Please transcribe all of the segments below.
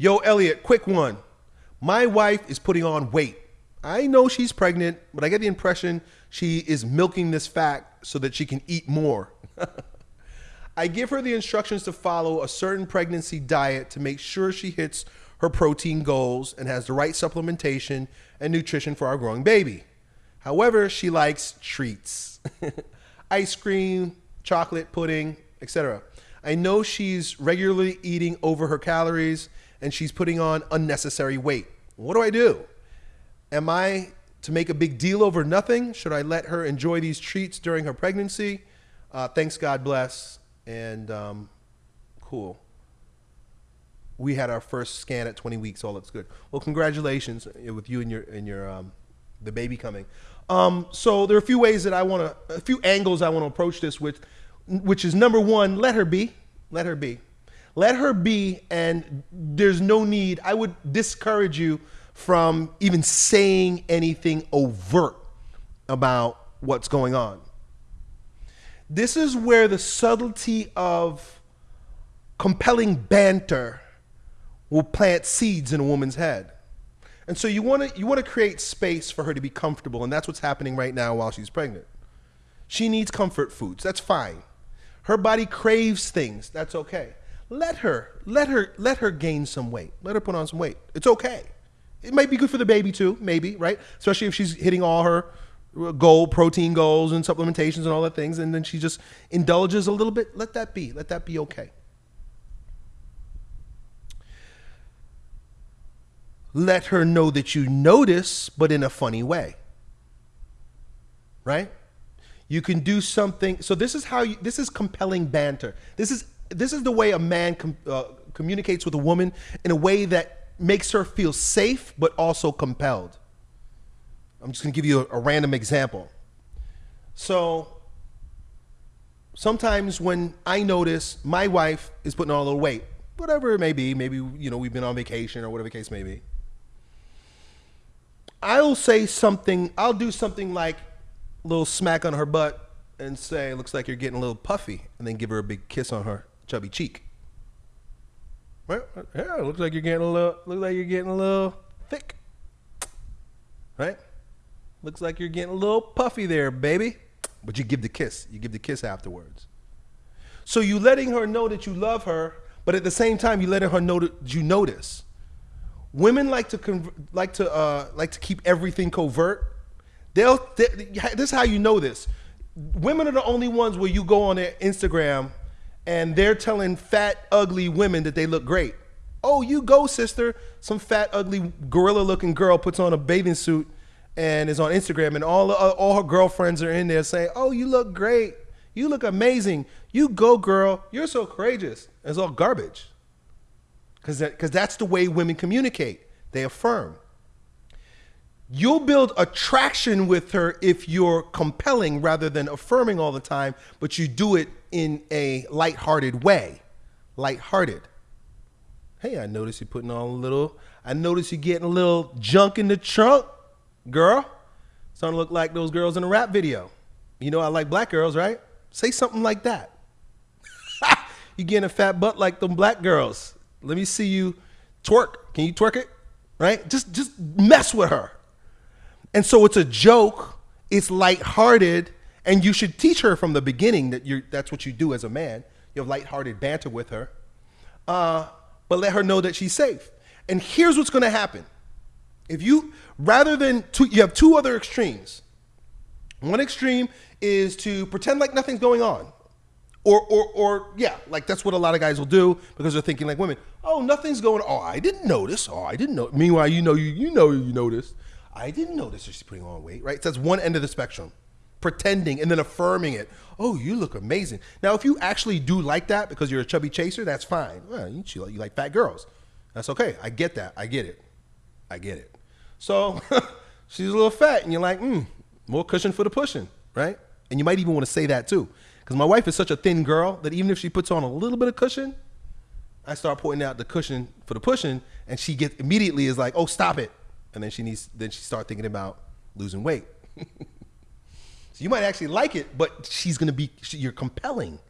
Yo, Elliot, quick one. My wife is putting on weight. I know she's pregnant, but I get the impression she is milking this fact so that she can eat more. I give her the instructions to follow a certain pregnancy diet to make sure she hits her protein goals and has the right supplementation and nutrition for our growing baby. However, she likes treats ice cream, chocolate, pudding, etc. I know she's regularly eating over her calories and she's putting on unnecessary weight. What do I do? Am I to make a big deal over nothing? Should I let her enjoy these treats during her pregnancy? Uh, thanks, God bless, and um, cool. We had our first scan at 20 weeks. All looks good. Well, congratulations uh, with you and your and your um, the baby coming. Um, so there are a few ways that I want to, a few angles I want to approach this with, which is number one, let her be, let her be, let her be, and there's no need. I would discourage you from even saying anything overt about what's going on. This is where the subtlety of compelling banter will plant seeds in a woman's head. And so you want to you want to create space for her to be comfortable and that's what's happening right now while she's pregnant. She needs comfort foods. That's fine. Her body craves things. That's okay. Let her let her let her gain some weight. Let her put on some weight. It's okay. It might be good for the baby too, maybe, right? Especially if she's hitting all her uh, goal, protein goals and supplementations and all that things, and then she just indulges a little bit. Let that be. Let that be okay. Let her know that you notice, but in a funny way. Right? You can do something. So this is how you. This is compelling banter. This is this is the way a man com, uh, communicates with a woman in a way that makes her feel safe but also compelled. I'm just going to give you a, a random example. So sometimes when I notice my wife is putting on a little weight, whatever it may be, maybe you know we've been on vacation or whatever the case may be. I'll say something, I'll do something like a little smack on her butt and say, looks like you're getting a little puffy, and then give her a big kiss on her chubby cheek. Well, yeah, looks like you're getting a little. Looks like you're getting a little thick. Right? Looks like you're getting a little puffy there, baby. But you give the kiss. You give the kiss afterwards. So you letting her know that you love her, but at the same time you letting her know that you notice. Women like to like to uh, like to keep everything covert. They'll they, this is how you know this. Women are the only ones where you go on their Instagram and they're telling fat, ugly women that they look great. Oh, you go, sister. Some fat, ugly, gorilla looking girl puts on a bathing suit and is on Instagram, and all, uh, all her girlfriends are in there saying, Oh, you look great. You look amazing. You go, girl. You're so courageous. It's all garbage. Because that, cause that's the way women communicate, they affirm. You'll build attraction with her if you're compelling rather than affirming all the time, but you do it in a light-hearted way. Light-hearted. Hey, I notice you're putting on a little, I notice you're getting a little junk in the trunk, girl. Starting to look like those girls in a rap video. You know I like black girls, right? Say something like that. you getting a fat butt like them black girls. Let me see you twerk. Can you twerk it? Right? Just just mess with her. And so it's a joke, it's lighthearted, and you should teach her from the beginning that you're, that's what you do as a man. You have lighthearted banter with her, uh, but let her know that she's safe. And here's what's going to happen: if you rather than two, you have two other extremes. One extreme is to pretend like nothing's going on. Or, or, or, yeah, like that's what a lot of guys will do because they're thinking like women. Oh, nothing's going. On. Oh, I didn't notice. Oh, I didn't know. Meanwhile, you know, you you know, you noticed. I didn't notice she's putting on weight. Right? So that's one end of the spectrum pretending and then affirming it. Oh, you look amazing. Now, if you actually do like that because you're a chubby chaser, that's fine. Well, you, you like fat girls. That's okay. I get that. I get it. I get it. So she's a little fat, and you're like, hmm, more cushion for the pushing, right? And you might even want to say that too. Because my wife is such a thin girl that even if she puts on a little bit of cushion, I start pointing out the cushion for the pushing, and she gets immediately is like, oh, stop it. And then she needs, then she start thinking about losing weight. So you might actually like it, but she's to be, you're compelling.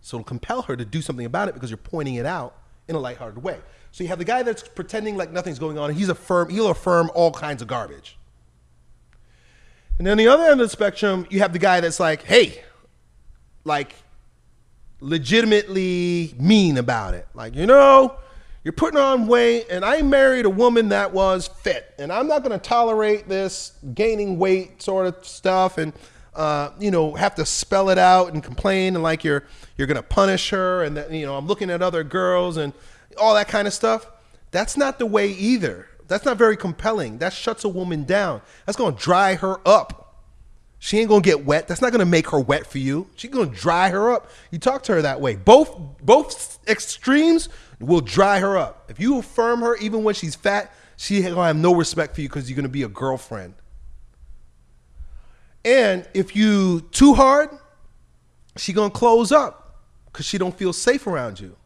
So it'll compel her to do something about it because you're pointing it out in a lighthearted way. So you have the guy that's pretending like nothing's going on. And he's affirm he'll affirm all kinds of garbage. And then the other end of the spectrum, you have the guy that's like, hey, like legitimately mean about it. Like, you know, you're putting on weight, and I married a woman that was fit, and I'm not going to tolerate this gaining weight sort of stuff, and uh, you know, have to spell it out and complain, and like you're you're going to punish her, and that you know, I'm looking at other girls and all that kind of stuff. That's not the way either. That's not very compelling. That shuts a woman down. That's going to dry her up. She ain't gonna get wet. That's not gonna make her wet for you. She's gonna dry her up. You talk to her that way. Both both extremes will dry her up. If you affirm her, even when she's fat, she gonna have no respect for you because you're gonna be a girlfriend. And if you too hard, she gonna close up because she don't feel safe around you.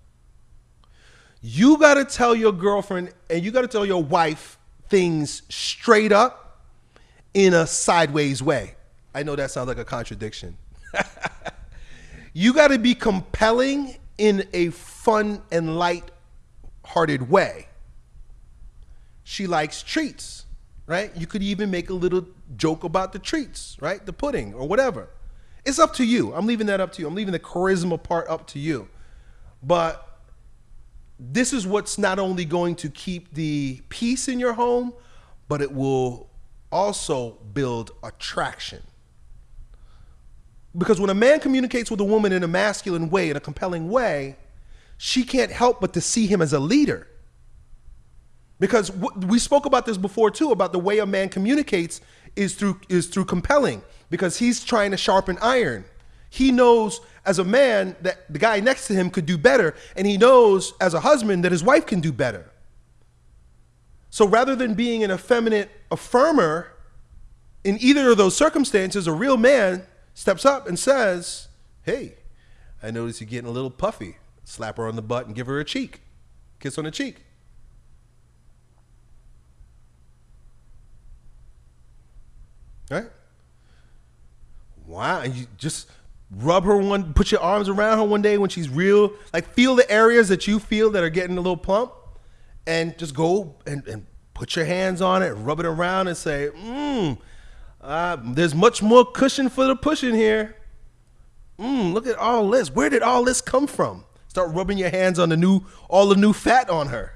You gotta tell your girlfriend and you gotta tell your wife things straight up in a sideways way. I know that sounds like a contradiction. you got to be compelling in a fun and light-hearted way. She likes treats, right? You could even make a little joke about the treats, right? The pudding or whatever. It's up to you. I'm leaving that up to you. I'm leaving the charisma part up to you. But this is what's not only going to keep the peace in your home, but it will also build attraction. Because when a man communicates with a woman in a masculine way, in a compelling way, she can't help but to see him as a leader. Because we spoke about this before too, about the way a man communicates is through is through compelling. Because he's trying to sharpen iron. He knows as a man that the guy next to him could do better, and he knows as a husband that his wife can do better. So rather than being an effeminate affirmer in either of those circumstances, a real man steps up and says, Hey, I notice you're getting a little puffy. Slap her on the butt and give her a cheek. Kiss on the cheek. Right? Wow. And you just rub her one, put your arms around her one day when she's real, like feel the areas that you feel that are getting a little plump and just go and, and put your hands on it, rub it around and say, mmm, uh, there's much more cushion for the pushing here. Mmm, look at all this. Where did all this come from? Start rubbing your hands on the new, all the new fat on her.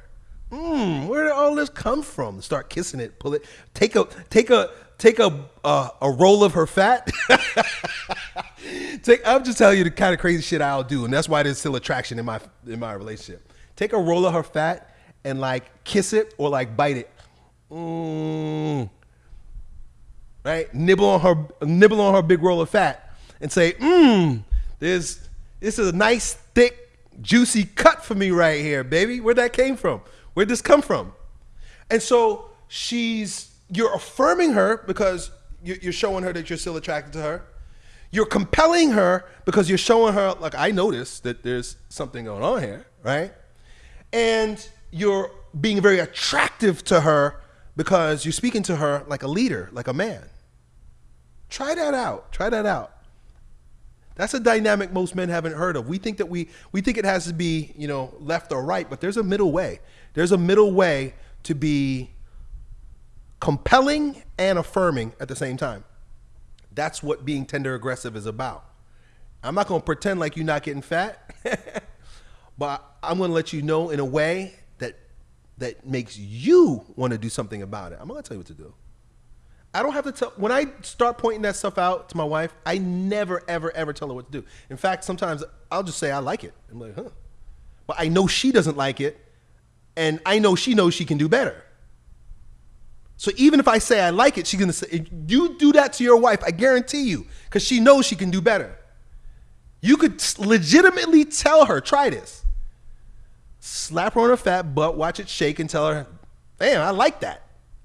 Mmm, where did all this come from? Start kissing it, pull it, take a, take a, take a, uh, a roll of her fat. take, I'm just telling you the kind of crazy shit I'll do, and that's why there's still attraction in my, in my relationship. Take a roll of her fat and like kiss it or like bite it. Mmm right? Nibble on her, nibble on her big roll of fat, and say, "Mmm, there's this is a nice thick, juicy cut for me right here, baby. Where that came from? Where'd this come from?" And so she's you're affirming her because you're showing her that you're still attracted to her. You're compelling her because you're showing her, like, I noticed that there's something going on here, right? And you're being very attractive to her because you're speaking to her like a leader, like a man. Try that out. Try that out. That's a dynamic most men haven't heard of. We think that we we think it has to be, you know, left or right, but there's a middle way. There's a middle way to be compelling and affirming at the same time. That's what being tender aggressive is about. I'm not going to pretend like you're not getting fat, but I'm going to let you know in a way that that makes you want to do something about it. I'm going to tell you what to do. I don't have to tell when I start pointing that stuff out to my wife. I never, ever, ever tell her what to do. In fact, sometimes I'll just say I like it. I'm like, huh, but I know she doesn't like it, and I know she knows she can do better. So even if I say I like it, she's gonna say, "You do that to your wife, I guarantee you, because she knows she can do better." You could legitimately tell her, "Try this." Slap her on her fat butt, watch it shake, and tell her, "Damn, I like that.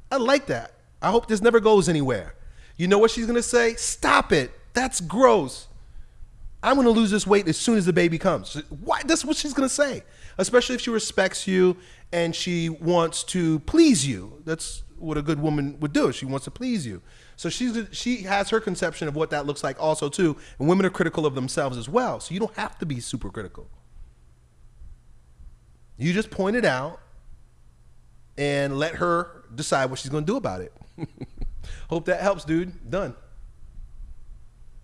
I like that." I hope this never goes anywhere. You know what she's gonna say? Stop it. That's gross. I'm gonna lose this weight as soon as the baby comes. Why? That's what she's gonna say. Especially if she respects you and she wants to please you. That's what a good woman would do. She wants to please you. So she's she has her conception of what that looks like also too. And women are critical of themselves as well. So you don't have to be super critical. You just point it out and let her decide what she's gonna do about it. Hope that helps, dude. Done.